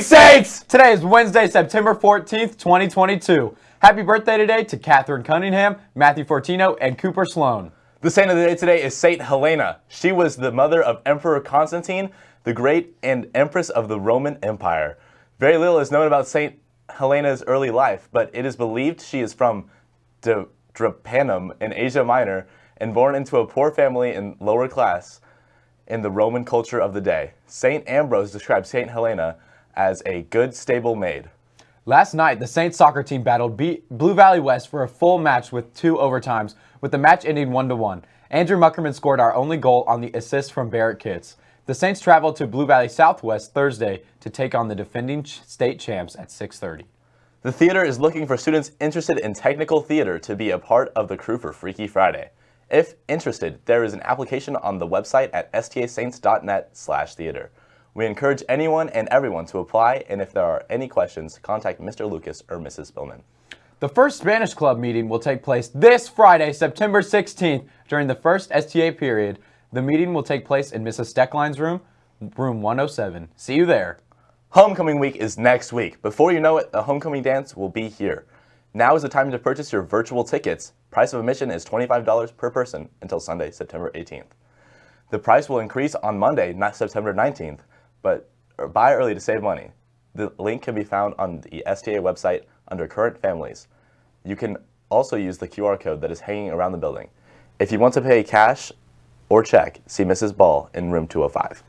Saints! Today is Wednesday, September 14th, 2022. Happy birthday today to Catherine Cunningham, Matthew Fortino, and Cooper Sloan. The saint of the day today is Saint Helena. She was the mother of Emperor Constantine, the Great and Empress of the Roman Empire. Very little is known about Saint Helena's early life, but it is believed she is from Drepanum in Asia Minor and born into a poor family in lower class in the Roman culture of the day. Saint Ambrose described Saint Helena as a good, stable maid. Last night, the Saints soccer team battled Blue Valley West for a full match with two overtimes, with the match ending 1-1. Andrew Muckerman scored our only goal on the assist from Barrett Kitts. The Saints traveled to Blue Valley Southwest Thursday to take on the defending state champs at 6.30. The theater is looking for students interested in technical theater to be a part of the crew for Freaky Friday. If interested, there is an application on the website at stasaints.net slash theater. We encourage anyone and everyone to apply, and if there are any questions, contact Mr. Lucas or Mrs. Spillman. The first Spanish Club meeting will take place this Friday, September 16th, during the first STA period. The meeting will take place in Mrs. Steckline's room, room 107. See you there. Homecoming week is next week. Before you know it, the homecoming dance will be here. Now is the time to purchase your virtual tickets. Price of admission is $25 per person until Sunday, September 18th. The price will increase on Monday, not September 19th, but buy early to save money. The link can be found on the STA website under Current Families. You can also use the QR code that is hanging around the building. If you want to pay cash or check, see Mrs. Ball in room 205.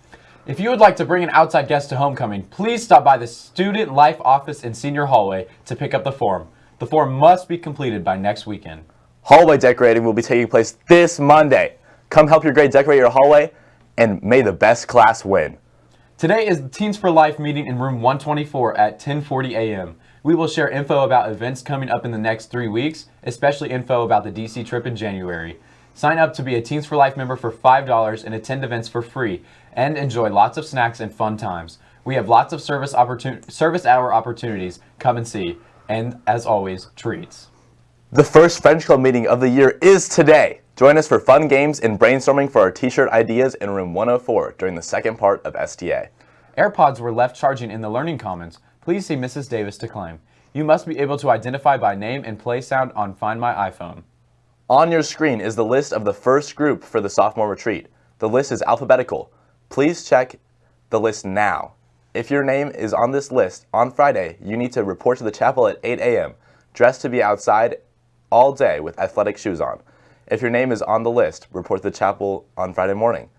If you would like to bring an outside guest to homecoming, please stop by the Student Life office in Senior Hallway to pick up the form. The form must be completed by next weekend. Hallway decorating will be taking place this Monday. Come help your grade decorate your hallway, and may the best class win. Today is the Teens for Life meeting in room 124 at 10:40 a.m. We will share info about events coming up in the next three weeks, especially info about the DC trip in January. Sign up to be a Teens for Life member for $5 and attend events for free, and enjoy lots of snacks and fun times. We have lots of service, service hour opportunities. Come and see. And as always, treats. The first French Club meeting of the year is today. Join us for fun games and brainstorming for our t-shirt ideas in room 104 during the second part of STA. AirPods were left charging in the Learning Commons. Please see Mrs. Davis to claim. You must be able to identify by name and play sound on Find My iPhone. On your screen is the list of the first group for the sophomore retreat. The list is alphabetical. Please check the list now. If your name is on this list on Friday, you need to report to the chapel at 8 a.m., dressed to be outside all day with athletic shoes on. If your name is on the list, report to the chapel on Friday morning.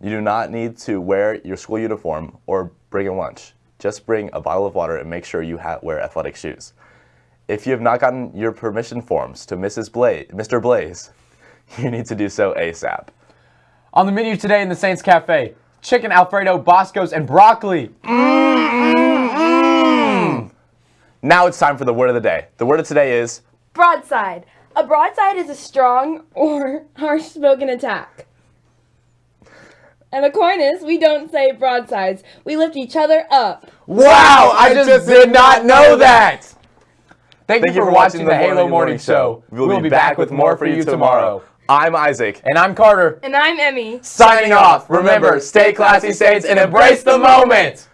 You do not need to wear your school uniform or bring a lunch. Just bring a bottle of water and make sure you wear athletic shoes. If you have not gotten your permission forms to Mrs. Blaze, Mr. Blaze, you need to do so ASAP. On the menu today in the Saints Cafe, chicken Alfredo, Boscos, and broccoli. Mm, mm, mm. Now it's time for the word of the day. The word of today is broadside. A broadside is a strong or harsh spoken attack. And Aquinas, we don't say broadsides. We lift each other up. Wow, I, I just, just, did not know that. Thank, Thank you, for, for watching, watching the Halo Morning, Morning Show. We'll, we'll be, be back, back with more for you tomorrow. tomorrow. I'm Isaac. And I'm Carter. And I'm Emmy. Signing off. Remember, stay classy, Saints, and embrace the moment.